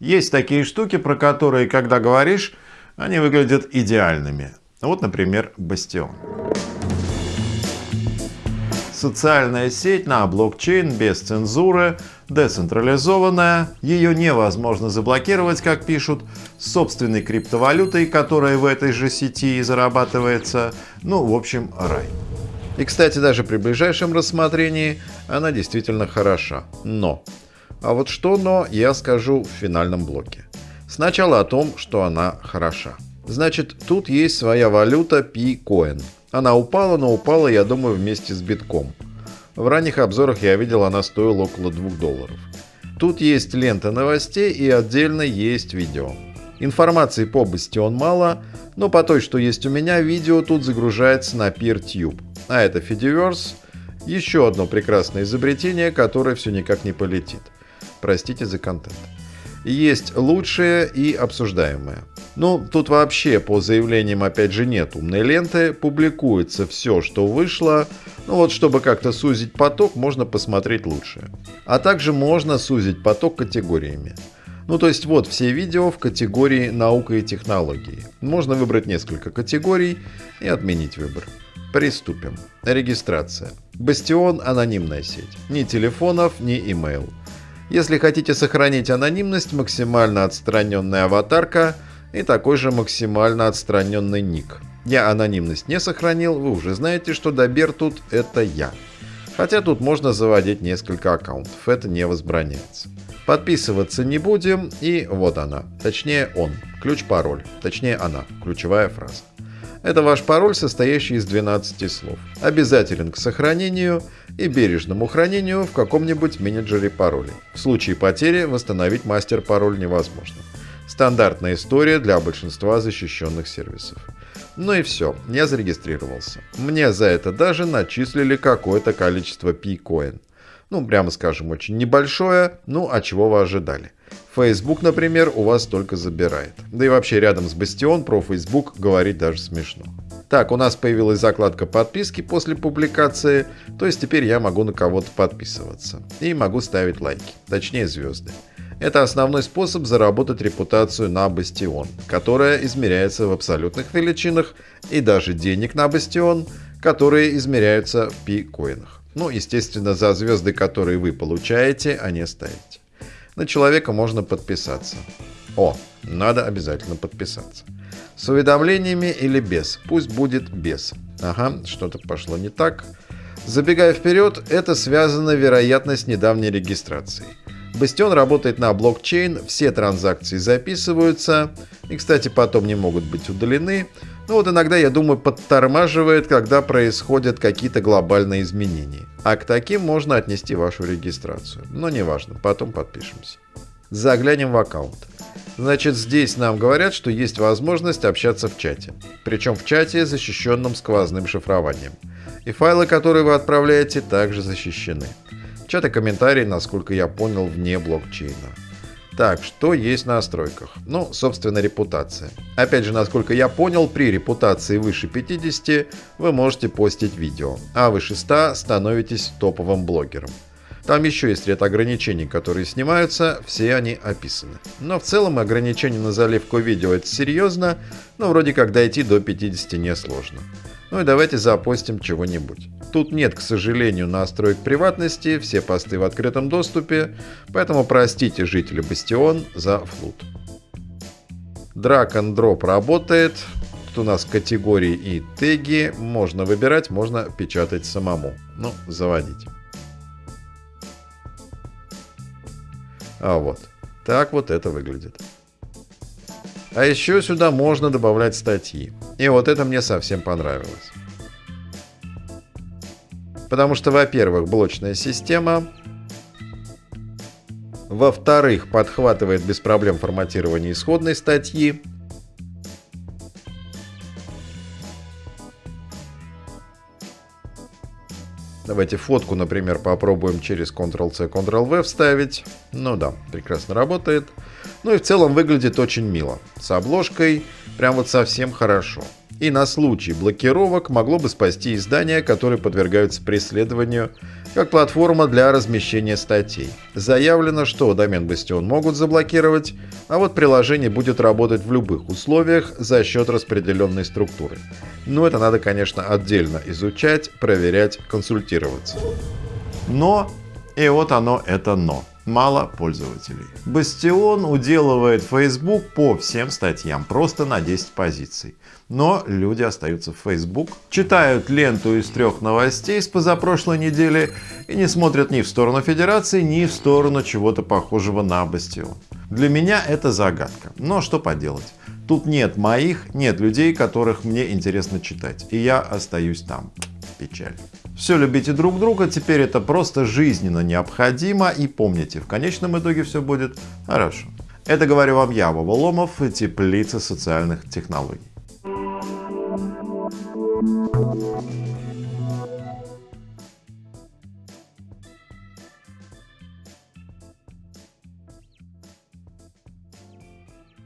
Есть такие штуки, про которые, когда говоришь, они выглядят идеальными. Вот, например, Бастион. Социальная сеть на блокчейн без цензуры, децентрализованная, ее невозможно заблокировать, как пишут, с собственной криптовалютой, которая в этой же сети зарабатывается. Ну, в общем, рай. И, кстати, даже при ближайшем рассмотрении она действительно хороша. Но. А вот что но, я скажу в финальном блоке. Сначала о том, что она хороша. Значит, тут есть своя валюта P-Coin. Она упала, но упала, я думаю, вместе с битком. В ранних обзорах я видел, она стоила около 2 долларов. Тут есть лента новостей и отдельно есть видео. Информации по Bastion мало, но по той, что есть у меня, видео тут загружается на PeerTube. А это Fediverse, еще одно прекрасное изобретение, которое все никак не полетит. Простите за контент. Есть лучшее и обсуждаемое. Ну, тут вообще по заявлениям опять же нет умной ленты, публикуется все, что вышло, ну вот чтобы как-то сузить поток, можно посмотреть лучшее. А также можно сузить поток категориями. Ну то есть вот все видео в категории наука и технологии. Можно выбрать несколько категорий и отменить выбор. Приступим. Регистрация. Бастион – анонимная сеть. Ни телефонов, ни имейл. Если хотите сохранить анонимность, максимально отстраненная аватарка и такой же максимально отстраненный ник. Я анонимность не сохранил, вы уже знаете, что Добер тут это я. Хотя тут можно заводить несколько аккаунтов, это не возбраняется. Подписываться не будем, и вот она, точнее он, ключ-пароль, точнее она, ключевая фраза. Это ваш пароль, состоящий из 12 слов. Обязателен к сохранению и бережному хранению в каком-нибудь менеджере паролей. В случае потери восстановить мастер-пароль невозможно. Стандартная история для большинства защищенных сервисов. Ну и все, я зарегистрировался. Мне за это даже начислили какое-то количество P-Coin. Ну, прямо скажем, очень небольшое, ну а чего вы ожидали? Facebook, например, у вас только забирает. Да и вообще рядом с Бастион про Facebook говорить даже смешно. Так, у нас появилась закладка подписки после публикации, то есть теперь я могу на кого-то подписываться. И могу ставить лайки, точнее звезды. Это основной способ заработать репутацию на Бастион, которая измеряется в абсолютных величинах, и даже денег на Бастион, которые измеряются в пи-коинах. Ну, естественно, за звезды, которые вы получаете, а не ставите. На человека можно подписаться. О, надо обязательно подписаться. С уведомлениями или без? Пусть будет без. Ага, что-то пошло не так. Забегая вперед, это связано, вероятно, с недавней регистрацией. Бастион работает на блокчейн, все транзакции записываются и, кстати, потом не могут быть удалены. Ну вот иногда, я думаю, подтормаживает, когда происходят какие-то глобальные изменения. А к таким можно отнести вашу регистрацию. Но неважно, потом подпишемся. Заглянем в аккаунт. Значит, здесь нам говорят, что есть возможность общаться в чате. Причем в чате, защищенном сквозным шифрованием. И файлы, которые вы отправляете, также защищены. Чат и комментарии, насколько я понял, вне блокчейна. Так, что есть в настройках? Ну, собственно, репутация. Опять же, насколько я понял, при репутации выше 50 вы можете постить видео, а выше 100 становитесь топовым блогером. Там еще есть ряд ограничений, которые снимаются, все они описаны. Но в целом ограничения на заливку видео это серьезно, но вроде как дойти до 50 несложно. Ну и давайте запостим чего-нибудь. Тут нет, к сожалению, настроек приватности, все посты в открытом доступе, поэтому простите жители Бастион за флут. Drag and Drop работает. Тут у нас категории и теги. Можно выбирать, можно печатать самому. Ну, заводить. А вот. Так вот это выглядит. А еще сюда можно добавлять статьи. И вот это мне совсем понравилось. Потому что, во-первых, блочная система. Во-вторых, подхватывает без проблем форматирование исходной статьи. Давайте фотку, например, попробуем через Ctrl-C, Ctrl-V вставить. Ну да, прекрасно работает. Ну и в целом выглядит очень мило. С обложкой прям вот совсем хорошо. И на случай блокировок могло бы спасти издания, которые подвергаются преследованию как платформа для размещения статей. Заявлено, что домен Bastion могут заблокировать, а вот приложение будет работать в любых условиях за счет распределенной структуры. Но это надо, конечно, отдельно изучать, проверять, консультироваться. Но, и вот оно это но мало пользователей. Бастион уделывает Facebook по всем статьям, просто на 10 позиций. Но люди остаются в Facebook, читают ленту из трех новостей с позапрошлой недели и не смотрят ни в сторону Федерации, ни в сторону чего-то похожего на Бастион. Для меня это загадка, но что поделать. Тут нет моих, нет людей, которых мне интересно читать, и я остаюсь там. Печаль. Все любите друг друга, теперь это просто жизненно необходимо и помните, в конечном итоге все будет хорошо. Это говорю вам я, Вова Ломов Теплица социальных технологий.